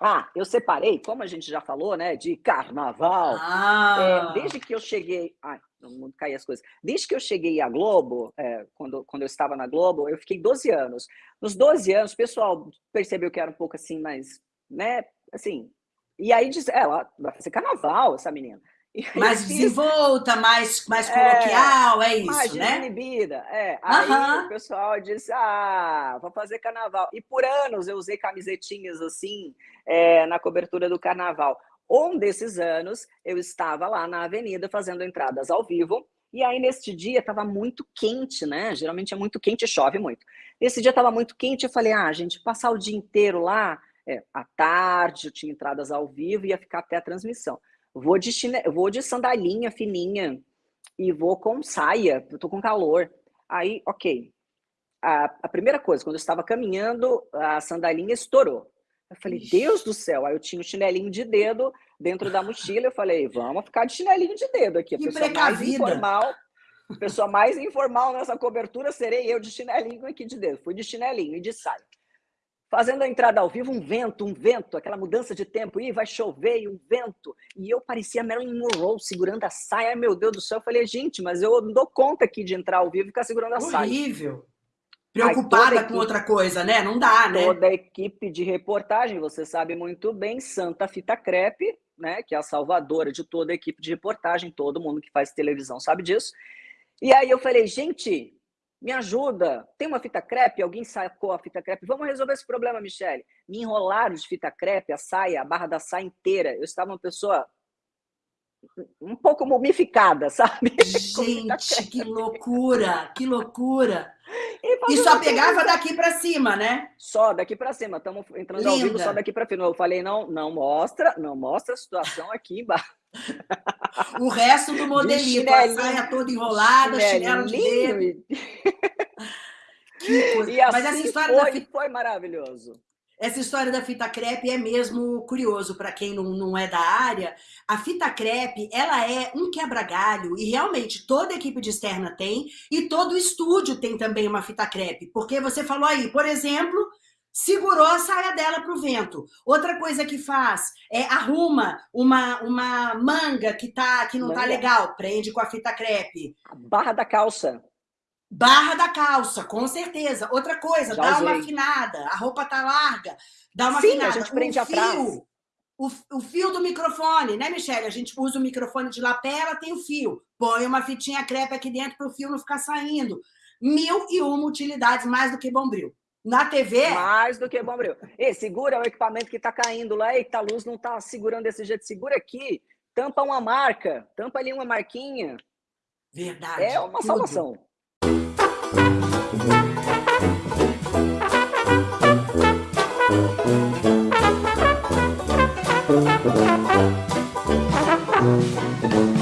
Ah, eu separei, como a gente já falou, né, de carnaval. Ah. É, desde que eu cheguei. Ai, no mundo cair as coisas. Desde que eu cheguei à Globo, é, quando, quando eu estava na Globo, eu fiquei 12 anos. Nos 12 anos, o pessoal percebeu que era um pouco assim, mais, né, assim. E aí diz, ela vai fazer carnaval, essa menina. Mais desenvolta, mais, mais coloquial, é, é isso, né? inibida, é. Aí uhum. o pessoal disse, ah, vou fazer carnaval. E por anos eu usei camisetinhas assim, é, na cobertura do carnaval. Um desses anos, eu estava lá na avenida fazendo entradas ao vivo, e aí, neste dia, estava muito quente, né? Geralmente é muito quente e chove muito. Esse dia estava muito quente, eu falei, ah, gente, passar o dia inteiro lá, é, à tarde, eu tinha entradas ao vivo, ia ficar até a transmissão. Vou de, chine... vou de sandalinha fininha e vou com saia, eu tô com calor. Aí, ok. A, a primeira coisa, quando eu estava caminhando, a sandalinha estourou. Eu falei, Ixi. Deus do céu. Aí eu tinha um chinelinho de dedo dentro da mochila. Eu falei, vamos ficar de chinelinho de dedo aqui. A que pessoa mais informal, a pessoa mais informal nessa cobertura serei eu de chinelinho aqui de dedo. Fui de chinelinho e de saia fazendo a entrada ao vivo, um vento, um vento, aquela mudança de tempo, e vai chover, e um vento. E eu parecia Marilyn Monroe segurando a saia. Ai, meu Deus do céu, eu falei, gente, mas eu não dou conta aqui de entrar ao vivo e ficar segurando a saia. Horrível. Preocupada com outra coisa, né? Não dá, né? Toda a equipe de reportagem, você sabe muito bem, Santa Fita Crepe, né, que é a salvadora de toda a equipe de reportagem, todo mundo que faz televisão sabe disso. E aí eu falei, gente, me ajuda, tem uma fita crepe? Alguém sacou a fita crepe? Vamos resolver esse problema, Michele. Me enrolaram de fita crepe, a saia, a barra da saia inteira. Eu estava uma pessoa um pouco mumificada, sabe? Gente, que loucura, que loucura. E, e só pegava daqui para cima, né? Só daqui para cima. Estamos entrando Linda. ao vivo só daqui para cima. Eu falei, não, não mostra, não mostra a situação aqui embaixo. O resto do modelinho, a saia toda enrolada, chinelo de dedo. que coisa. E assim Mas essa história foi, da fita... foi maravilhoso. Essa história da fita crepe é mesmo curioso para quem não, não é da área. A fita crepe, ela é um quebra-galho e realmente toda equipe de externa tem e todo estúdio tem também uma fita crepe. Porque você falou aí, por exemplo, segurou a saia dela para o vento. Outra coisa que faz é arruma uma, uma manga que, tá, que não tá manga. tá legal, prende com a fita crepe. A barra da calça. Barra da calça, com certeza. Outra coisa, Já dá usei. uma afinada. A roupa tá larga, dá uma Sim, afinada. a gente prende o fio. O, o fio do microfone, né, Michelle? A gente usa o microfone de lapela, tem o fio. Põe uma fitinha crepe aqui dentro para o fio não ficar saindo. Mil e uma utilidades, mais do que bombril. Na TV? Mais do que bombril. E segura o equipamento que está caindo lá. Eita, a luz não está segurando desse jeito. Segura aqui. Tampa uma marca. Tampa ali uma marquinha. Verdade. É uma tudo. salvação.